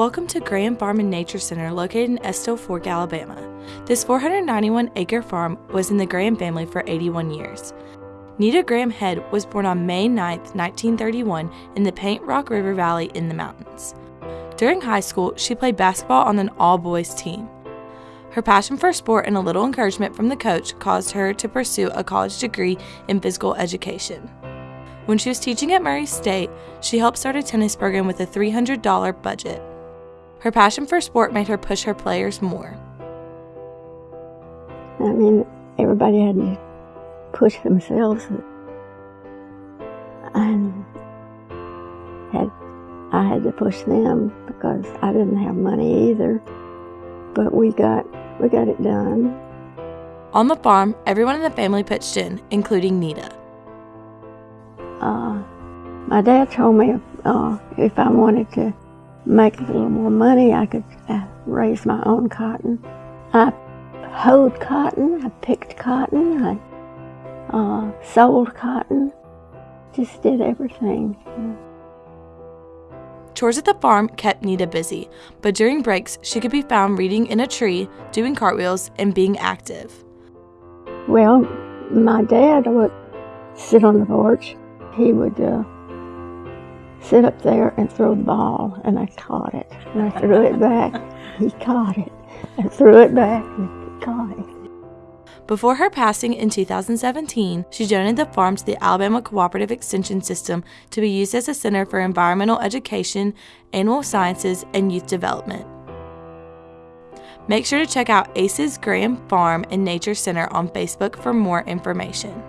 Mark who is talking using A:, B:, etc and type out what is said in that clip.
A: Welcome to Graham Farm and Nature Center located in Estill Fork, Alabama. This 491 acre farm was in the Graham family for 81 years. Nita Graham Head was born on May 9, 1931, in the Paint Rock River Valley in the mountains. During high school, she played basketball on an all boys team. Her passion for sport and a little encouragement from the coach caused her to pursue a college degree in physical education. When she was teaching at Murray State, she helped start a tennis program with a $300 budget. Her passion for sport made her push her players more.
B: I mean, everybody had to push themselves, and had I had to push them because I didn't have money either. But we got we got it done.
A: On the farm, everyone in the family pitched in, including Nita.
B: Uh, my dad told me uh, if I wanted to make a little more money, I could uh, raise my own cotton. I hoed cotton, I picked cotton, I uh, sold cotton, just did everything.
A: Chores at the farm kept Nita busy, but during breaks, she could be found reading in a tree, doing cartwheels, and being active.
B: Well, my dad would sit on the porch. He would uh, sit up there and throw the ball, and I caught it. And I threw it back. He caught it. I threw it back, and he caught it.
A: Before her passing in 2017, she donated the farm to the Alabama Cooperative Extension System to be used as a center for environmental education, animal sciences, and youth development. Make sure to check out ACE's Graham Farm and Nature Center on Facebook for more information.